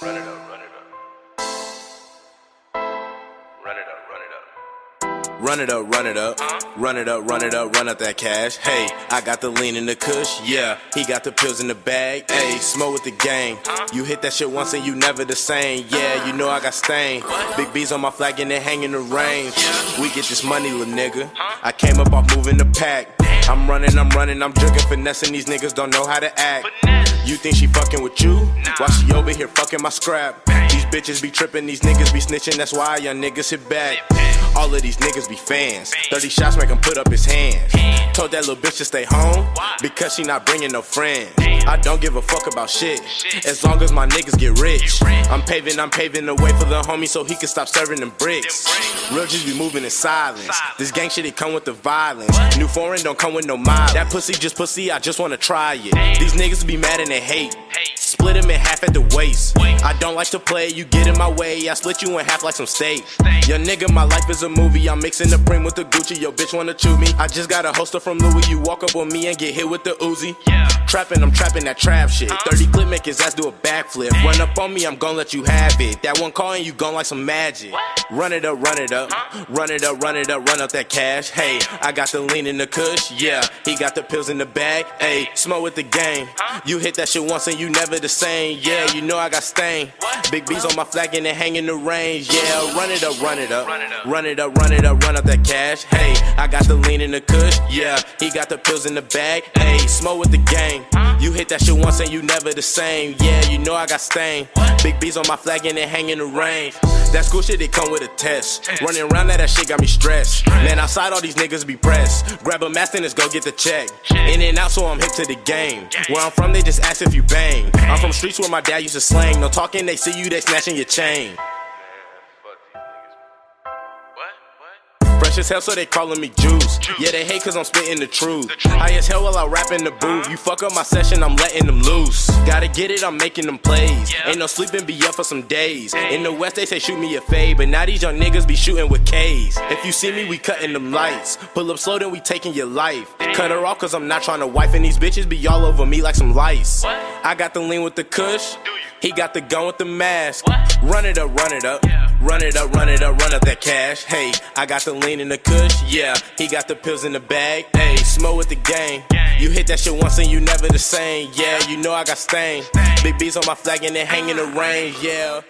Run it up, run it up. Run it up, run it up. Run it up, run it up, run it up, run it up, run up that cash. Hey, I got the lean in the kush, yeah. He got the pills in the bag, hey, smoke with the gang. You hit that shit once and you never the same, yeah. You know I got stain. Big B's on my flag and they hanging the range. We get this money, little nigga. I came up off moving the pack. I'm running, I'm running, I'm jerking, finessing. These niggas don't know how to act. You think she fucking with you? Nah. Why she over here fucking my scrap? These bitches be tripping, these niggas be snitching. That's why young niggas hit back. All of these niggas be fans. 30 shots make him put up his hands. Told that little bitch to stay home because she not bringing no friends. I don't give a fuck about shit as long as my niggas get rich. I'm paving, I'm paving the way for the homie so he can stop serving them bricks. Real just be moving in silence. This gang shit, it come with the violence. New foreign don't come with no miles. That pussy just pussy, I just wanna try it. These niggas be mad and they hate. Split him in half at the waist. I don't like to play, you get in my way. I split you in half like some steak. Your nigga, my life is a movie. I'm mixing the brim with the Gucci. Yo, bitch wanna chew me. I just got a holster from Louis. You walk up on me and get hit with the Uzi. Trapping, I'm trapping that trap shit. 30 clip make his ass do a backflip. Run up on me, I'm gon' let you have it. That one call and you gon' like some magic. Run it up, run it up. Run it up, run it up, run up that cash. Hey, I got the lean in the kush. Yeah, he got the pills in the bag. Hey, smoke with the gang. You hit that shit once and you never the same. Yeah, you know I got stain. Big B's on my flag and they the range. Yeah, run it up, run it up. Run it up, run it up, run up that cash. Hey, I got the lean in the kush. Yeah, he got the pills in the bag. Hey, smoke with the gang. You hit that shit once and you never the same. Yeah, you know I got stain. Big B's on my flag and they the range. That school shit, it come with a test. Running around that, that shit got me stressed. Man, outside all these niggas be pressed. Grab a mask and let's go get the check. In and out, so I'm hip to the game. Where I'm from, they just ask if you bang. I'm from streets where my dad used to slang. No talking, they see you, they snatching your chain. Fresh as hell, so they calling me Juice. Yeah, they hate cause I'm spitting the truth. High as hell while I rap in the booth. You fuck up my session, I'm letting them loose. Gotta get it, I'm making them plays. Ain't no sleeping, be up for some days. In the West, they say shoot me a fade, but now these young niggas be shooting with K's. If you see me, we cutting them lights. Pull up slow, then we taking your life. Cut her off cause I'm not trying to wife, and these bitches be all over me like some lice. I got the lean with the kush. He got the gun with the mask. Run it up, run it up. Run it up, run it up, run up that cash. Hey, I got the lean in the kush. Yeah, he got the pills in the bag. Hey, smoke with the gang. You hit that shit once and you never the same. Yeah, you know I got stain. Big B's on my flag and they hang in the range. Yeah.